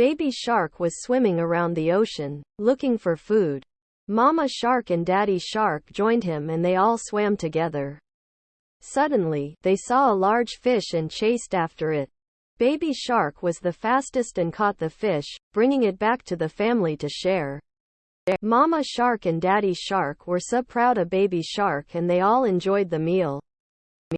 Baby Shark was swimming around the ocean, looking for food. Mama Shark and Daddy Shark joined him and they all swam together. Suddenly, they saw a large fish and chased after it. Baby Shark was the fastest and caught the fish, bringing it back to the family to share. Mama Shark and Daddy Shark were so proud of Baby Shark and they all enjoyed the meal.